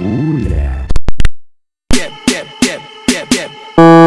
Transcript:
Ooh yeah.